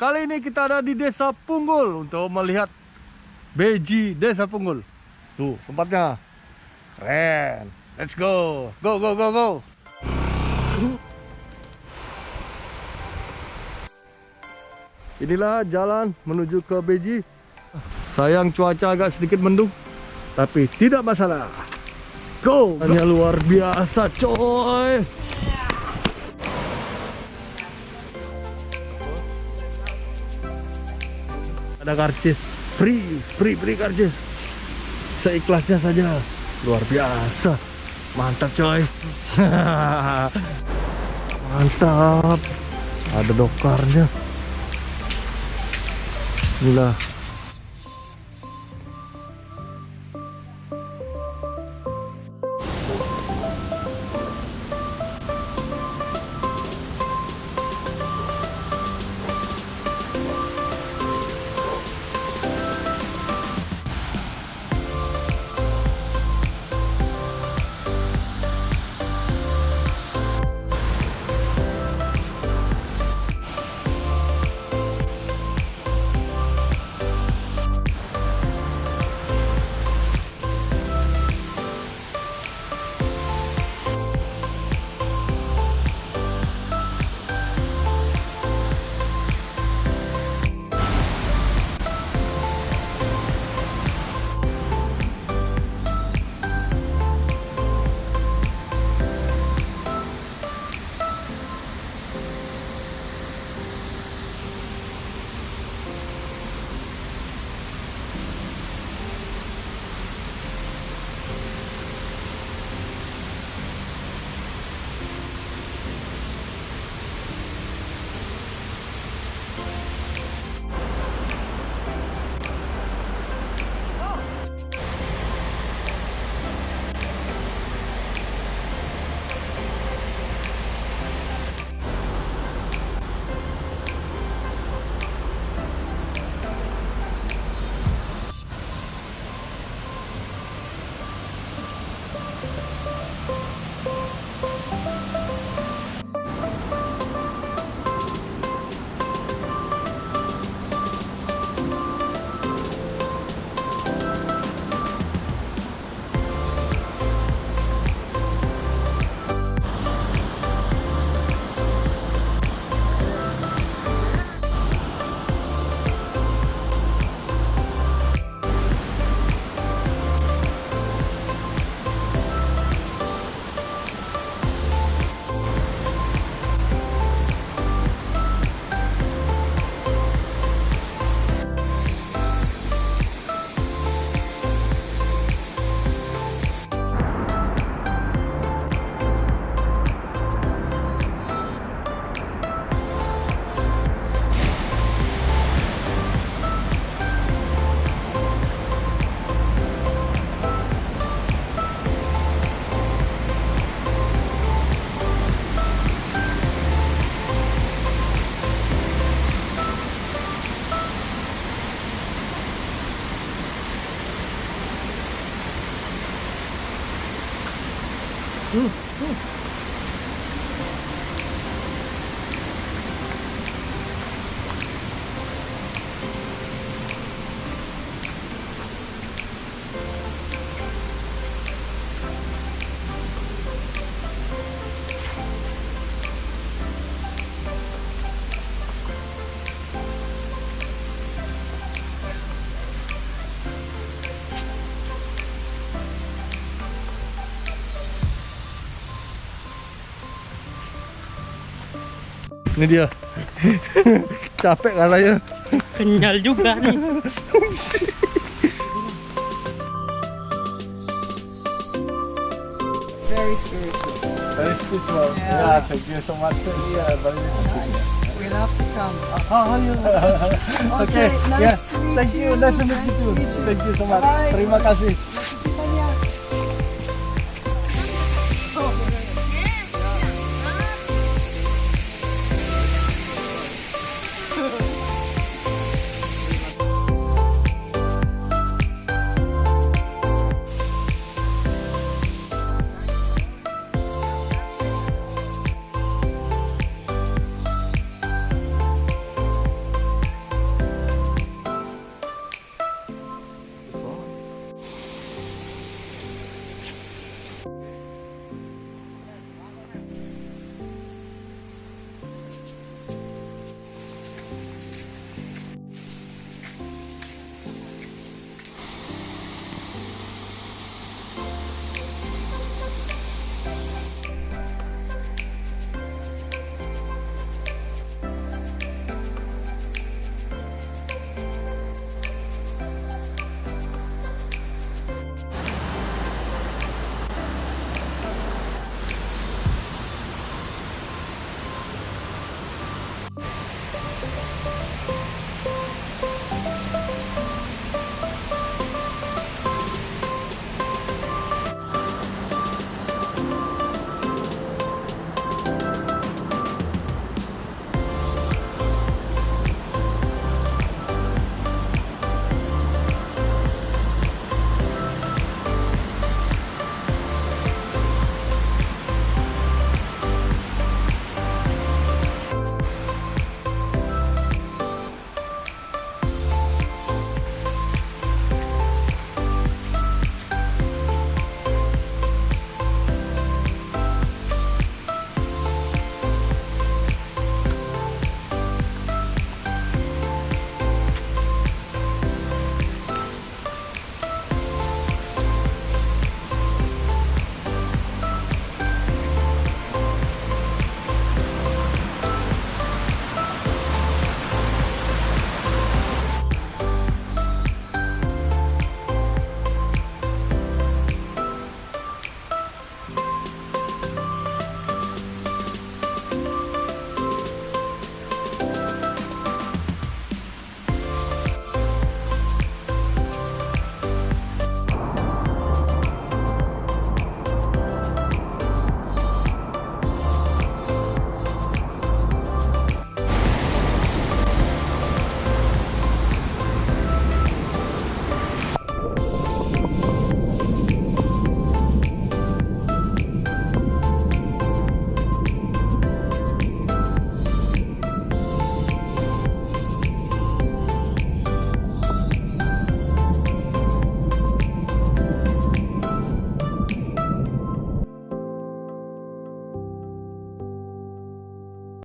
kali ini kita ada di Desa Punggul untuk melihat Beji Desa Punggul. Tuh tempatnya. Keren. Let's go. Go go go go. Inilah jalan menuju ke Beji. Sayang cuaca agak sedikit mendung, tapi tidak masalah. Go! Hanya luar biasa, coy. Ada karcis, free, free, free karcis. Seikhlasnya saja, luar biasa. Mantap, coy. Mantap. Ada dokarnya. Inilah Ini dia. Capek katanya. Kenyal juga nih. Very spiritual. Very spiritual. Yeah. Yeah, thank you so much. Yeah, very Nice. We love to come. Oh, yeah. Okay, nice yeah. to meet Thank you. you. Nice to meet Nice you to too. meet you. Thank you so much. Bye. Terima kasih.